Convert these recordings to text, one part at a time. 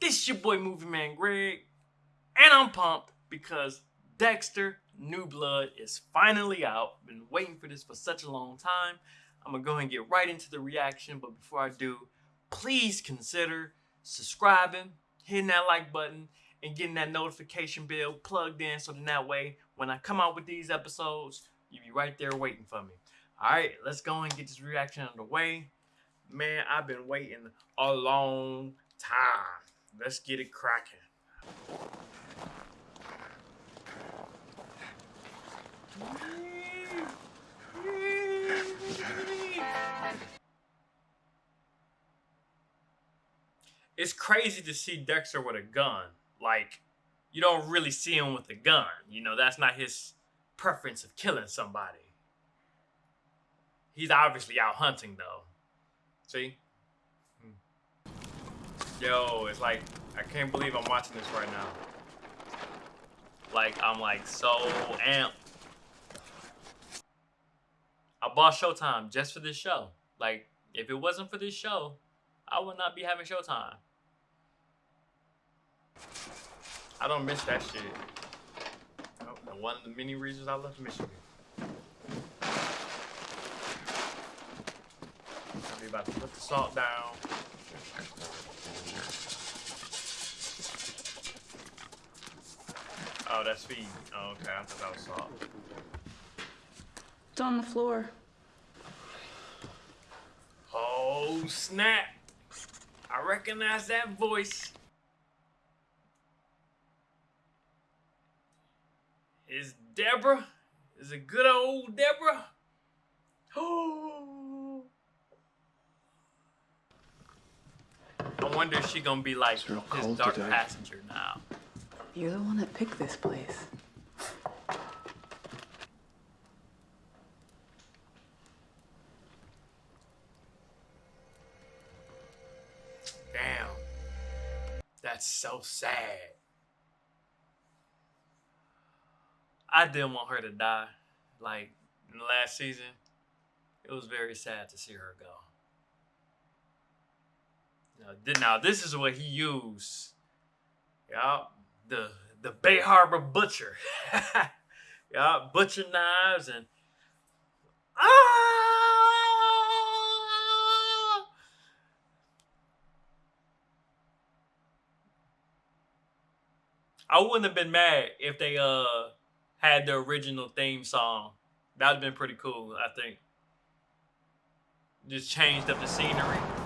This is your boy Movie Man Greg, and I'm pumped because Dexter New Blood is finally out. Been waiting for this for such a long time. I'm gonna go and get right into the reaction, but before I do, please consider subscribing, hitting that like button, and getting that notification bell plugged in so then that way when I come out with these episodes, you'll be right there waiting for me. Alright, let's go and get this reaction underway. Man, I've been waiting a long time. Let's get it cracking. It's crazy to see Dexter with a gun. Like, you don't really see him with a gun. You know, that's not his preference of killing somebody. He's obviously out hunting, though. See? Yo, it's like, I can't believe I'm watching this right now. Like, I'm like so amped. I bought Showtime just for this show. Like, if it wasn't for this show, I would not be having Showtime. I don't miss that shit. Oh, one of the many reasons I left Michigan. I'll be about to put the salt down. Oh, that's feed. Oh, okay. I thought that was salt. It's on the floor. Oh, snap. I recognize that voice. Is Deborah? Is it good old Deborah? Oh. I wonder if she gonna be like It's real his dark today. passenger now. You're the one that picked this place. Damn. That's so sad. I didn't want her to die. Like in the last season, it was very sad to see her go. Now, thi- now this is what he used. Yeah, the the Bay Harbor butcher. yeah, butcher knives and ah. I wouldn't have been mad if they uh had the original theme song. That'd have been pretty cool, I think. Just changed up the scenery.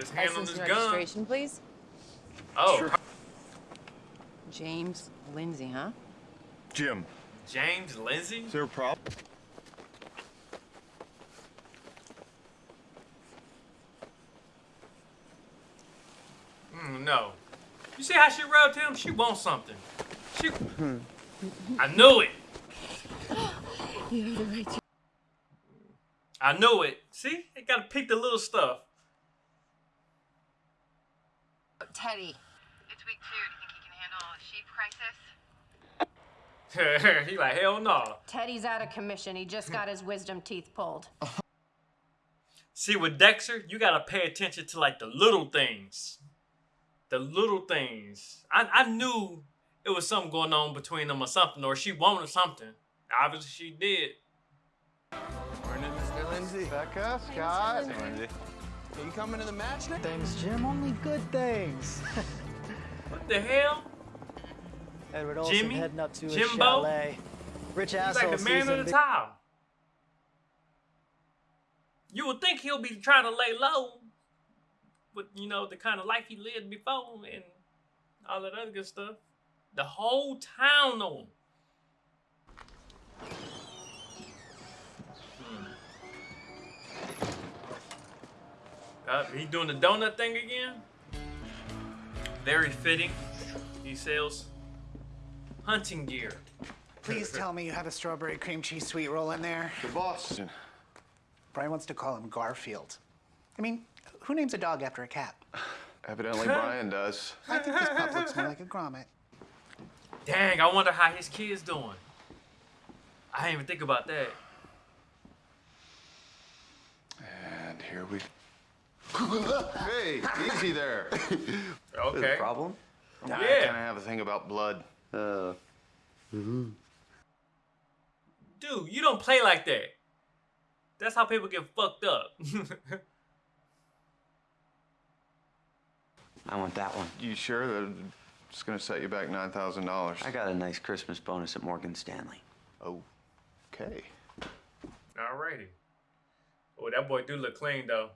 Got his hand on License his and gun. registration, please. Oh, Sure. James Lindsay, huh? Jim, James Lindsay? is there a problem? Mm, no. You see how she rubbed him? She wants something. She. I knew it. You have the right to. I knew it. See, they gotta pick the little stuff. Teddy. It's week two. Do you think he can handle a sheep crisis? he like hell no. Teddy's out of commission. He just got his wisdom teeth pulled. See, with Dexter, you gotta pay attention to like the little things. The little things. I, I knew it was something going on between them or something, or she wanted something. Obviously, she did. Morning, Mr. Lindsay. Becca, Scott. Hey, Lindsay. Are you coming to the match next? Things, Jim. Only good things. What the hell? Edward Olson Jimmy? heading up to his Jimbo? chalet. Rich He's asshole like the man of the be- towel. You would think he'll be trying to lay low with, you know, the kind of life he lived before and all that other good stuff. The whole town know him. Uh, he doing the donut thing again? Very fitting. He sells hunting gear. Please tell me you have a strawberry cream cheese sweet roll in there. The boss. Brian wants to call him Garfield. I mean, who names a dog after a cat? Evidently Brian does. I think this pup looks more like a grommet. Dang, I wonder how his kid's doing. I didn't even think about that. And here we. Hey, easy there. Okay. problem? Yeah. I kind of have a thing about blood. Uh, Dude, you don't play like that. That's how people get fucked up. I want that one. You sure that it's gonna set you back nine thousand dollars? I got a nice Christmas bonus at Morgan Stanley. Oh, okay. Alrighty. Oh, that boy do look clean though.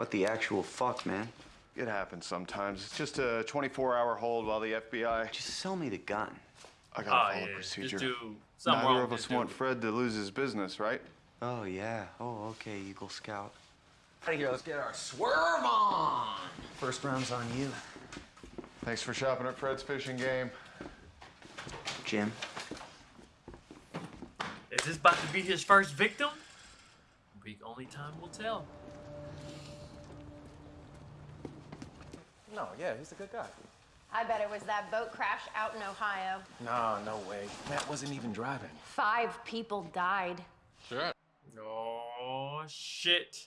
What the actual fuck, man? It happens sometimes. It's just a 24-hour hold while the FBI. Just sell me the gun. I Oh gotta ah, follow yeah, procedure. just do Neither wrong of with us this want dude. Fred to lose his business, right? Oh, yeah. Oh, okay, Eagle Scout. Out of here, let's get our swerve on. First round's on you. Thanks for shopping at Fred's Fishing Game. Jim, Is this about to be his first victim? We only time will tell. No, yeah, he's a good guy. I bet it was that boat crash out in Ohio. No, no way. Matt wasn't even driving. Five people died. Sure. Oh shit.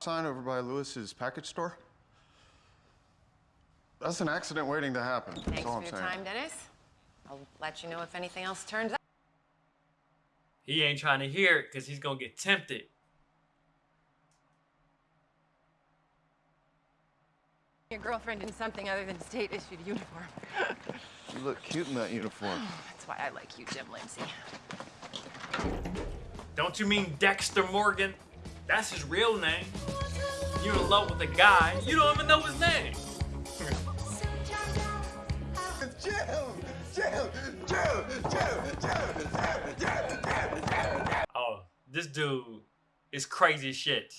Sign over by Lewis's package store. That's an accident waiting to happen. That's Thanks all for I'm your saying. time, Dennis. I'll let you know if anything else turns up. He ain't trying to hear it because he's gonna get tempted. Your girlfriend in something other than state issued uniform. You look cute in that uniform. That's why I like you, Jim Lindsay. Don't you mean Dexter Morgan? That's his real name. You're in love with a guy, you don't even know his name. Oh, this dude is crazy as shit.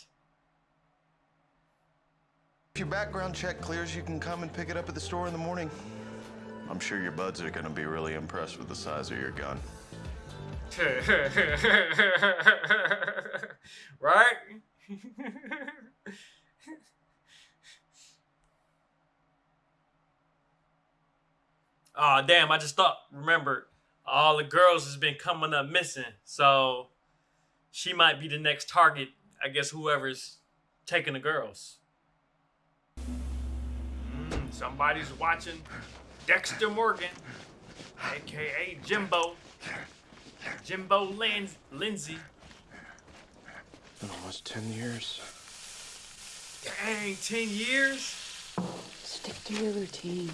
If your background check clears, you can come and pick it up at the store in the morning. I'm sure your buds are gonna be really impressed with the size of your gun. right? oh damn, I just thought remembered all the girls has been coming up missing. So she might be the next target. I guess whoever's taking the girls. Mm, somebody's watching Dexter Morgan, aka Jimbo. Jimbo Lin- Lindsay. In almost 10 years. Dang, 10 years? Stick to your routine.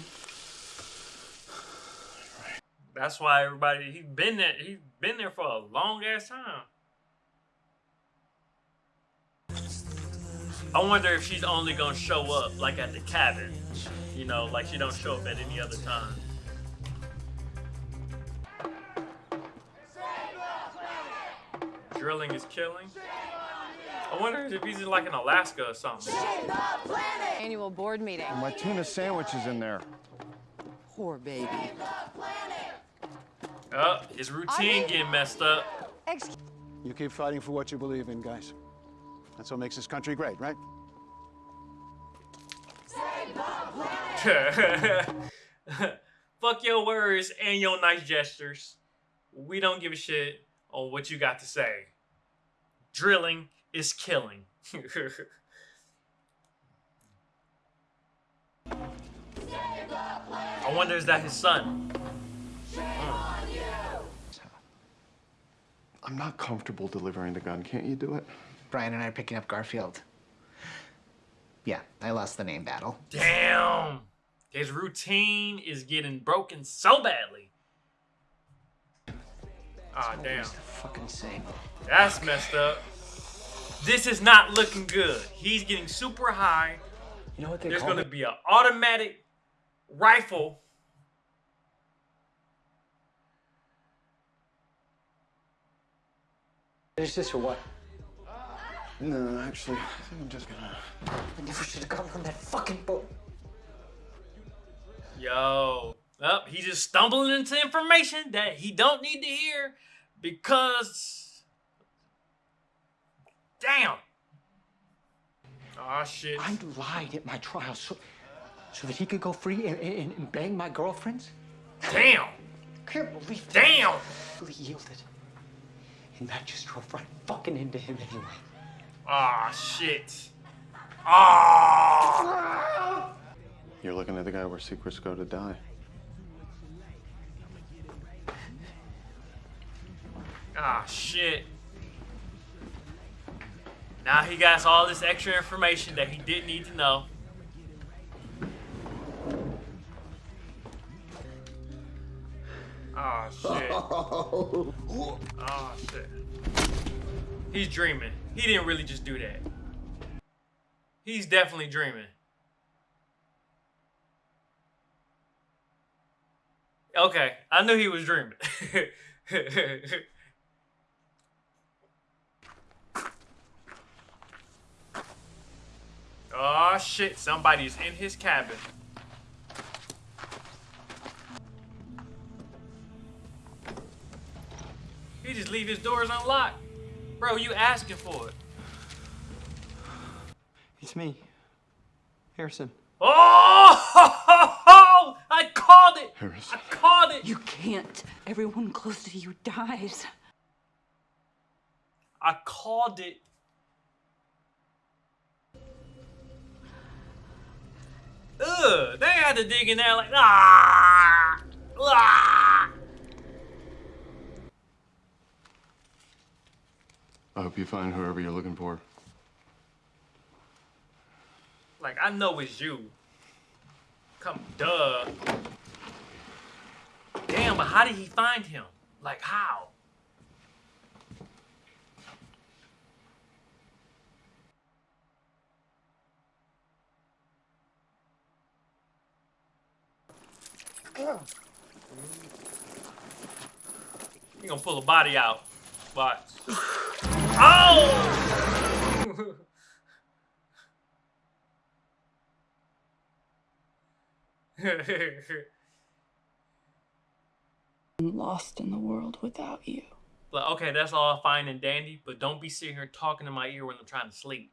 That's why everybody he's been there he's been there for a long ass time. I wonder if she's only gonna show up like at the cabin. You know, like she don't show up at any other time. Drilling is killing. I wonder if he's in like in Alaska or something. Annual board meeting. My tuna sandwich is in there. Poor baby. Oh, his routine getting messed up. You keep fighting for what you believe in, guys. That's what makes this country great, right? Fuck your words and your nice gestures. We don't give a shit on what you got to say. Drilling is killing. I wonder is that his son? I'm not comfortable delivering the gun. Can't you do it? Brian and I are picking up Garfield. Yeah, I lost the name battle. Damn. His routine is getting broken so badly. Ah, damn. fucking same. That's messed up. This is not looking good. He's getting super high. You know what they There's call going to it? be an automatic rifle. Is this or what? No, actually, I think I'm just gonna. I never should have gotten on that fucking boat. Yo, Well, he's just stumbling into information that he don't need to hear because damn. Oh shit. I lied at my trial so, so that he could go free and, and, and bang my girlfriends? Damn. Can't believe that. Damn. Really yielded. And that just drove right fucking into him anyway. Ah shit. Ah. You're looking at the guy where secrets go to die. Ah shit. Now he got all this extra information that he didn't need to know. Oh shit. Oh shit. He's dreaming. He didn't really just do that. He's definitely dreaming. Okay, I knew he was dreaming. oh shit, somebody's in his cabin. He just leave his doors unlocked. Bro, you asking for it. It's me, Harrison. Oh! I called it! Harrison. I called it! You can't. Everyone close to you dies. I called it. Ugh, they had to dig in there like, ah! Ah! I hope you find whoever you're looking for. Like, I know it's you. Come, duh. Damn, but how did he find him? Like, how? You gonna pull a body out. Watch. Oh! I'm lost in the world without you. But okay, that's all fine and dandy, but don't be sitting here talking in my ear when I'm trying to sleep.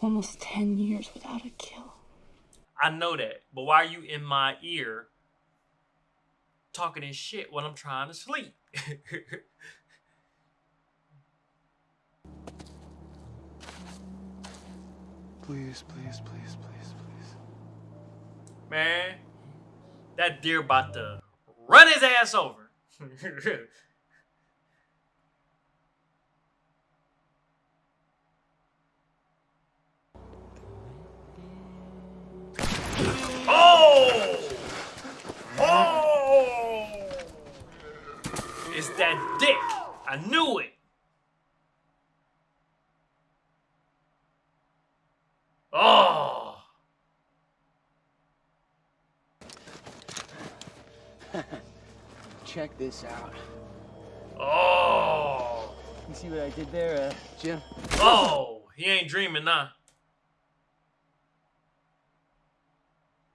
Almost 10 years without a kill. I know that, but why are you in my ear talking this shit when I'm trying to sleep? Please, please, please, please, please. Man, that deer about to run his ass over. this out. Oh! You see what I did there, uh, Jim? Oh! He ain't dreaming now.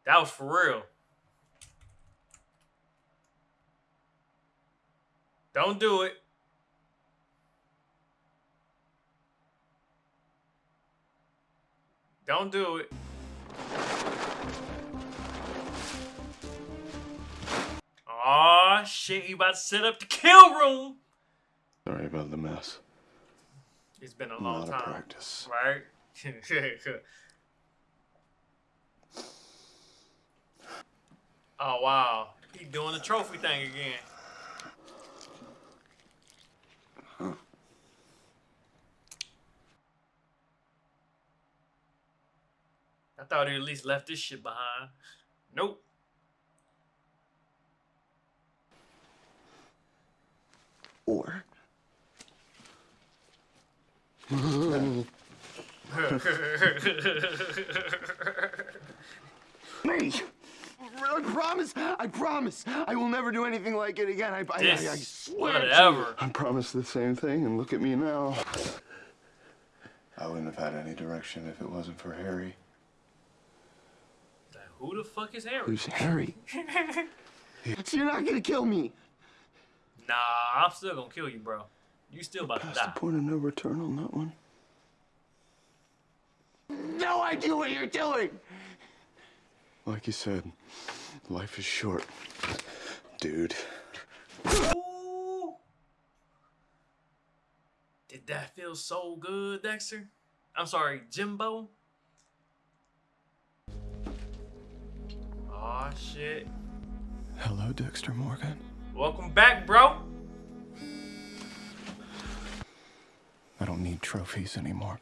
That was for real. Don't do it. Don't do it. Shit, he about to set up the kill room. Sorry about the mess. It's been a long time. practice. Right? oh, wow. He doing the trophy thing again. I thought he at least left this shit behind. Nope. Or Me! I promise, I promise, I will never do anything like it again. I, I, I, I swear whatever. I promised the same thing, and look at me now. I wouldn't have had any direction if it wasn't for Harry. Who the fuck is Harry? Who's Harry? so you're not gonna kill me. Nah, I'm still gonna kill you, bro. You still about to Past die. the point of no return on that one. No idea what you're doing. Like you said, life is short, dude. Ooh. Did that feel so good, Dexter? I'm sorry, Jimbo. Aw, shit. Hello, Dexter Morgan. Welcome back, bro. Trophies anymore.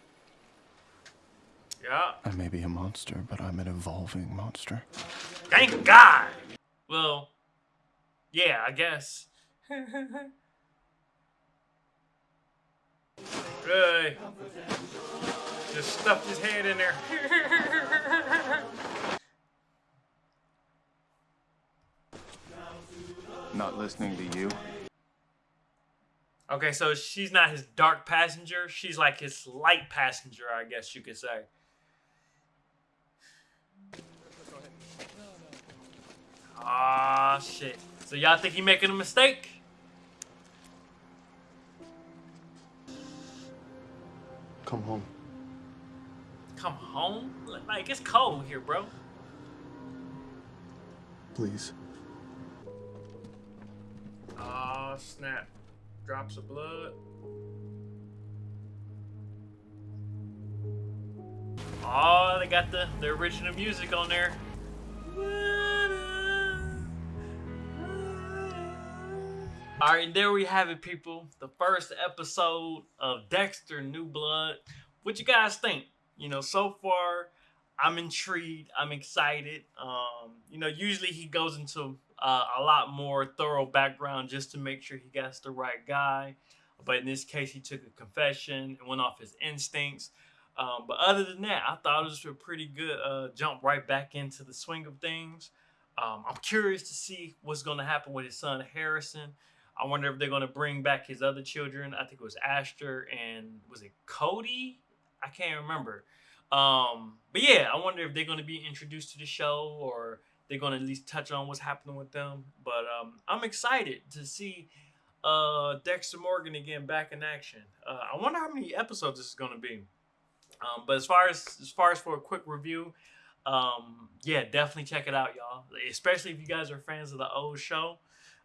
Yeah. I may be a monster, but I'm an evolving monster. Thank God. Well, yeah, I guess. Hey. Just stuffed his hand in there. Not listening to you. Okay, so she's not his dark passenger. She's like his light passenger, I guess you could say. Ah, shit. So y'all think he making a mistake? Come home. Come home? Like, it's cold here, bro. Please. Oh, snap. Drops of blood. Oh, they got the, the original music on there. All right, there we have it, people. The first episode of Dexter New Blood. What you guys think? You know, so far, I'm intrigued. I'm excited. Um, you know, usually he goes into uh, a lot more thorough background just to make sure he gets the right guy. But in this case, he took a confession and went off his instincts. Um, but other than that, I thought it was a pretty good uh, jump right back into the swing of things. Um, I'm curious to see what's going to happen with his son Harrison. I wonder if they're going to bring back his other children. I think it was Asher and was it Cody? I can't remember. Um, but yeah, I wonder if they're going to be introduced to the show or they're going to at least touch on what's happening with them. But um, I'm excited to see uh, Dexter Morgan again back in action. Uh, I wonder how many episodes this is going to be. Um, but as far as as far as for a quick review, um, yeah, definitely check it out, y'all. Especially if you guys are fans of the old show.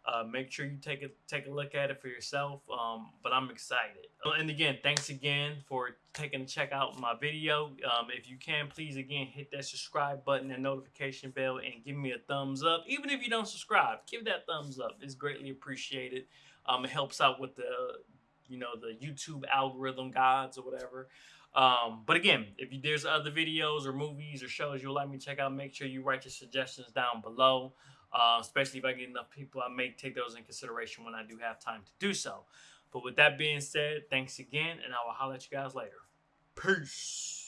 Uh, make sure you take a take a look at it for yourself. Um, but I'm excited. And again, thanks again for taking a check out my video. Um, if you can, please again hit that subscribe button and notification bell and give me a thumbs up. Even if you don't subscribe, give that thumbs up. It's greatly appreciated. Um, it helps out with the you know the YouTube algorithm gods or whatever. Um, but again, if there's other videos or movies or shows you'd like me to check out, make sure you write your suggestions down below. Uh, especially if I get enough people, I may take those in consideration when I do have time to do so. But with that being said, thanks again, and I will holler at you guys later. Peace.